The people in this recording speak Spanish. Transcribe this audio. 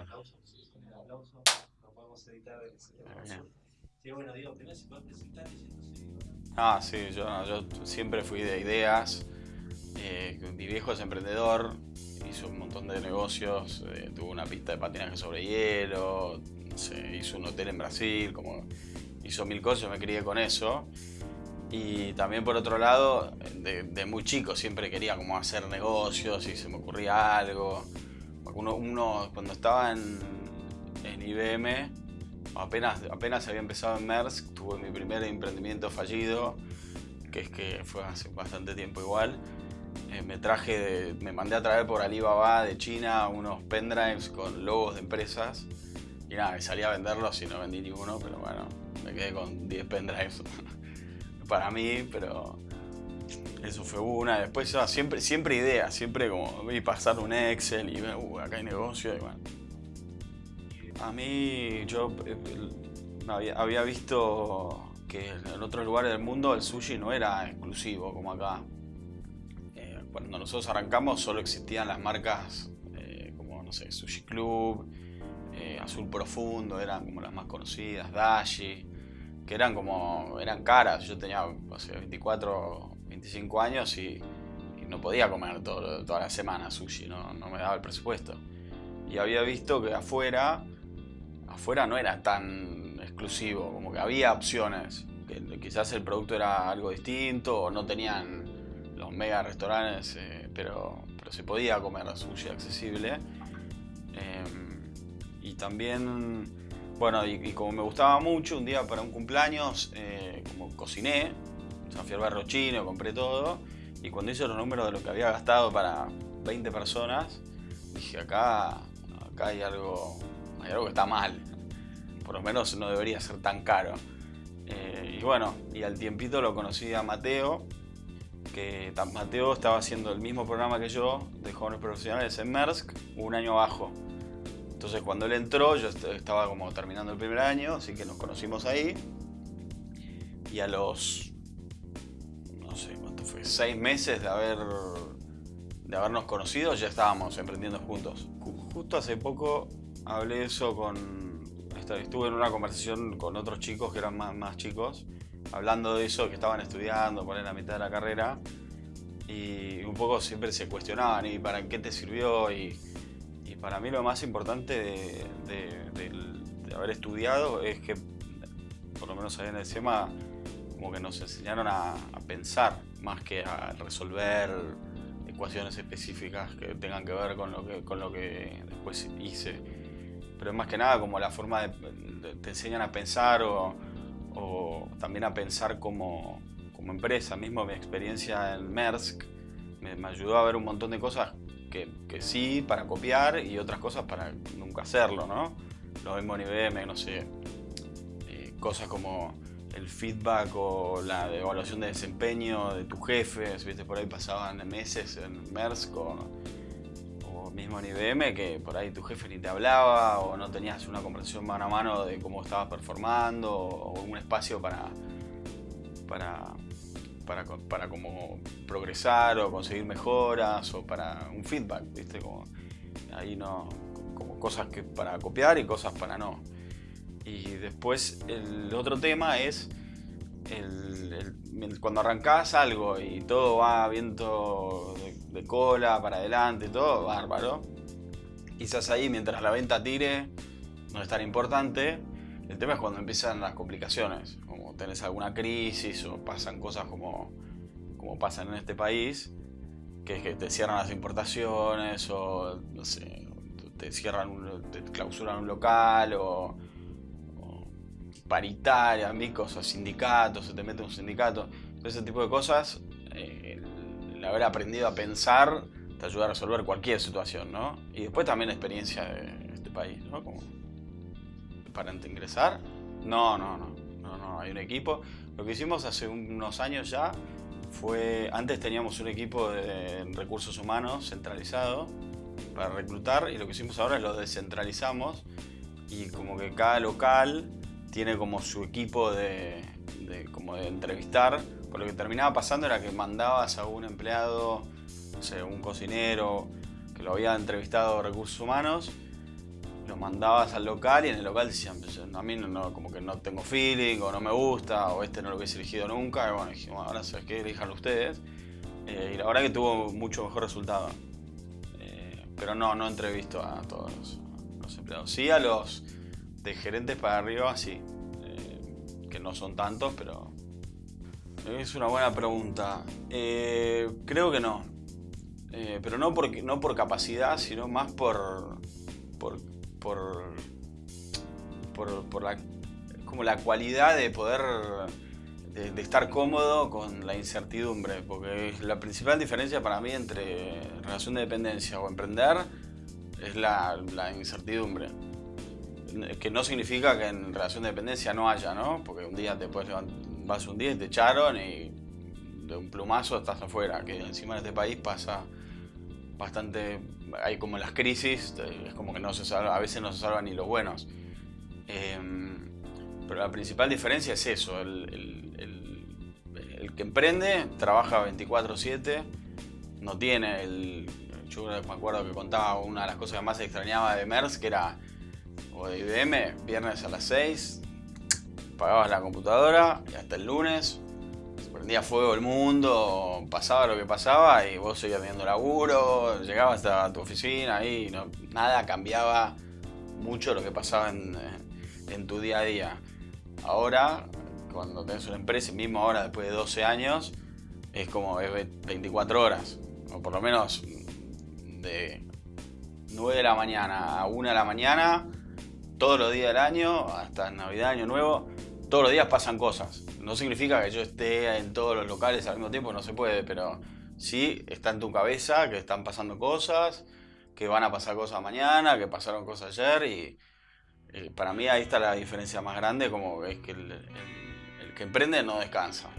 Aplauso. Ah, sí, yo, yo siempre fui de ideas. Eh, mi viejo es emprendedor, hizo un montón de negocios, eh, tuvo una pista de patinaje sobre hielo, se hizo un hotel en Brasil, como hizo mil cosas, yo me crié con eso. Y también por otro lado, de, de muy chico siempre quería como hacer negocios y se me ocurría algo. Uno, cuando estaba en, en IBM, apenas, apenas había empezado en Maersk, tuve mi primer emprendimiento fallido, que es que fue hace bastante tiempo igual. Eh, me traje, me mandé a traer por Alibaba de China unos pendrives con logos de empresas y nada, salí a venderlos y no vendí ninguno, pero bueno, me quedé con 10 pendrives para mí, pero eso fue una. Después ah, siempre, siempre ideas, siempre como y pasar un Excel y ver, uh, acá hay negocio. A mí, yo eh, había, visto que en otros lugares del mundo el sushi no era exclusivo como acá. Eh, cuando nosotros arrancamos solo existían las marcas eh, como, no sé, Sushi Club, Azul Profundo, eran como las más conocidas, Dashi, que eran como, eran caras. Yo tenía, o sea, 24, 25 años y, y no podía comer todo- toda la semana sushi, no, no me daba el presupuesto. Y había visto que afuera, afuera no era tan exclusivo, como que había opciones. Que quizás el producto era algo distinto o no tenían los mega restaurantes, eh, pero, pero se podía comer sushi accesible. Eh, y también, bueno, y, y como me gustaba mucho, un día para un cumpleaños, eh, como cociné, o sea, compré todo, y cuando hice los números de lo que había gastado para 20 personas, dije, acá, acá hay algo, hay algo que está mal. Por lo menos no debería ser tan caro. Eh, y bueno, y al tiempito lo conocí a Mateo, que Mateo estaba haciendo el mismo programa que yo de jóvenes profesionales en Maersk, un año abajo. Entonces cuando él entró, yo est- estaba como terminando el primer año, así que nos conocimos ahí. Y a los, no sé cuánto fue, seis meses de haber de habernos conocido, ya estábamos emprendiendo juntos. Ju- Justo hace poco hablé eso con... Estuve en una conversación con otros chicos que eran más, más chicos, hablando de eso, que estaban estudiando, por ahí en la mitad de la carrera, y un poco siempre se cuestionaban, ¿y para qué te sirvió? Y, y para mí lo más importante de, de haber estudiado es que, por lo menos ahí en el SEMA, como que nos enseñaron a, pensar más que a resolver ecuaciones específicas que tengan que ver con lo que, con lo que después hice. Pero es más que nada como la forma de, te enseñan a pensar o, o también a pensar como, como empresa. Mismo mi experiencia en Maersk me, me ayudó a ver un montón de cosas que, que sí para copiar y otras cosas para nunca hacerlo, ¿no? Lo mismo en IBM, no sé, eh, cosas como el feedback o la evaluación de desempeño de tu jefe, viste, por ahí pasaban meses en Maersk o, o mismo en IBM que por ahí tu jefe ni te hablaba o no tenías una conversación mano a mano de cómo estabas performando o un espacio para, para, para, para como progresar o conseguir mejoras o para un feedback, viste, como ahí no, como cosas que para copiar y cosas para no. Y después el otro tema es el- cuando arrancás algo y todo va viento de, cola para adelante todo, bárbaro. Quizás ahí mientras la venta tire no es tan importante. El tema es cuando empiezan las complicaciones, como tenés alguna crisis o pasan cosas como, como pasan en este país, que es que te cierran las importaciones o no sé, te cierran, te clausuran un local o, o paritarias, mil cosas, sindicatos, se te mete un sindicato, todo ese tipo de cosas, eh, el haber aprendido a pensar te ayuda a resolver cualquier situación, ¿no? Y después también la experiencia de este país, ¿no? Como para ingresar, no, no, no, no, no, hay un equipo. Lo que hicimos hace unos años ya fue, antes teníamos un equipo de recursos humanos centralizado para reclutar y lo que hicimos ahora es lo descentralizamos y como que cada local tiene como su equipo de, como de entrevistar. Por lo que terminaba pasando era que mandabas a un empleado, no sé, un cocinero que lo había entrevistado recursos humanos lo mandabas al local y en el local decían, "Pues, a mí no, como que no tengo feeling o no me gusta o este no lo hubiese elegido nunca. Y bueno, dijimos, ahora sabes qué, elijanlo ustedes. Eh, y la verdad que tuvo mucho mejor resultado. Eh, pero no, no entrevisto a todos los, los empleados. Sí a los de gerentes para arriba, sí. Eh, que no son tantos, pero... Es una buena pregunta. Eh, creo que no. Eh, pero no por, no por capacidad, sino más por, por, por, por, la, como la cualidad de poder, de, estar cómodo con la incertidumbre. Porque la principal diferencia para mí entre relación de dependencia o emprender es la incertidumbre. Que no significa que en relación de dependencia no haya, ¿no? Porque un día te puedes levantar, vas un día y te echaron y de un plumazo estás afuera. Que encima en este país pasa bastante. Hay como las crisis, es como que no se salva, a veces no se salvan ni los buenos. Eh, pero la principal diferencia es eso: el, el que emprende trabaja 24-7, no tiene el. Yo me acuerdo que contaba una de las cosas que más extrañaba de MERS, que era, o de IBM, viernes a las 6, pagabas la computadora y hasta el lunes se prendía fuego el mundo, pasaba lo que pasaba y vos seguías teniendo laburo, llegabas a tu oficina y nada cambiaba mucho lo que pasaba en, tu día a día. Ahora, cuando tenés una empresa, mismo ahora después de 12 años, es como es 24 horas, o por lo menos de 9 de la mañana a 1 de la mañana, todos los días del año, hasta Navidad, Año Nuevo, todos los días pasan cosas. No significa que yo esté en todos los locales al mismo tiempo, no se puede, pero sí está en tu cabeza que están pasando cosas, que van a pasar cosas mañana, que pasaron cosas ayer y eh, para mí ahí está la diferencia más grande, como es que el, el, el que emprende no descansa.